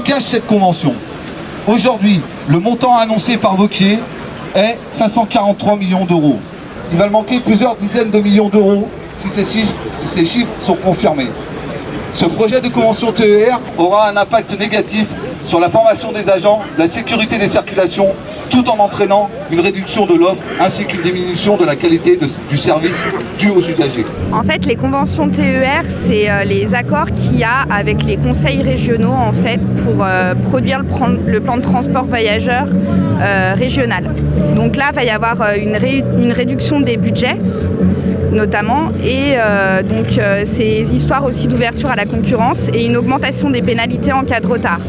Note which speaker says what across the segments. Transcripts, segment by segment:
Speaker 1: cache cette convention Aujourd'hui, le montant annoncé par Vauquier est 543 millions d'euros. Il va manquer plusieurs dizaines de millions d'euros si ces chiffres sont confirmés. Ce projet de convention TER aura un impact négatif sur la formation des agents, la sécurité des circulations, tout en entraînant une réduction de l'offre ainsi qu'une diminution de la qualité du service dû aux usagers.
Speaker 2: En fait, les conventions TER, c'est euh, les accords qu'il y a avec les conseils régionaux en fait pour euh, produire le, plan- de transport voyageurs euh, régional. Donc là, il va y avoir une réduction des budgets notamment et euh, donc euh, ces histoires aussi d'ouverture à la concurrence et une augmentation des pénalités en cas de retard.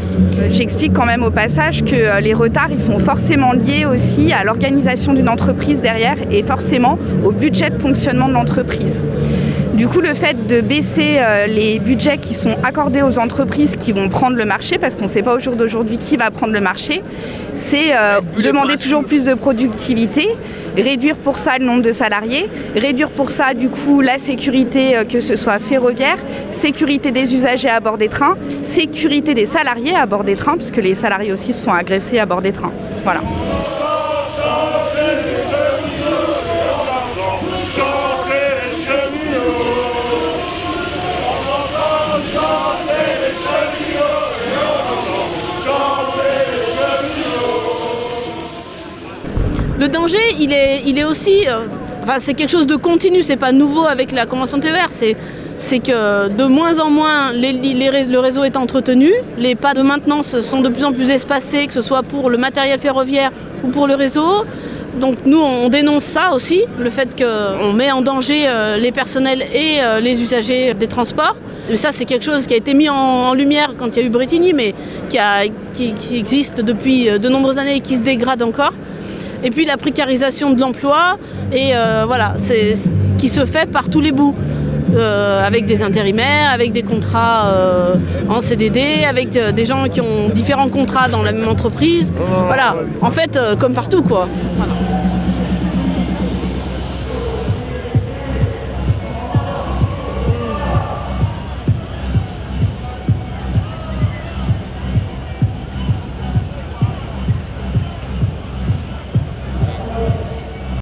Speaker 2: J'explique quand même au passage que euh, les retards ils sont forcément liés aussi à l'organisation d'une entreprise derrière et forcément au budget de fonctionnement de l'entreprise. Du coup, le fait de baisser les budgets qui sont accordés aux entreprises qui vont prendre le marché, parce qu'on ne sait pas au jour d'aujourd'hui qui va prendre le marché, c'est euh, demander toujours plus de productivité, réduire pour ça le nombre de salariés, réduire pour ça du coup la sécurité, euh, que ce soit ferroviaire, sécurité des usagers à bord des trains, sécurité des salariés à bord des trains, puisque les salariés aussi se font agresser à bord des trains. Voilà.
Speaker 3: Le danger, il est, aussi. euh, enfin, c'est quelque chose de continu, c'est pas nouveau avec la convention TER. C'est, que de moins en moins, le réseau est entretenu. Les pas de maintenance sont de plus en plus espacés, que ce soit pour le matériel ferroviaire ou pour le réseau. Donc nous, on dénonce ça aussi, le fait qu'on met en danger euh, les personnels et euh, les usagers des transports. Et ça, c'est quelque chose qui a été mis en, lumière quand il y a eu Bretigny, mais qui, existe depuis de nombreuses années et qui se dégrade encore. Et puis la précarisation de l'emploi, et euh, voilà, c'est qui se fait par tous les bouts. Euh, avec des intérimaires, avec des contrats euh, en CDD, avec des gens qui ont différents contrats dans la même entreprise. Voilà, en fait, euh, comme partout, quoi. Voilà.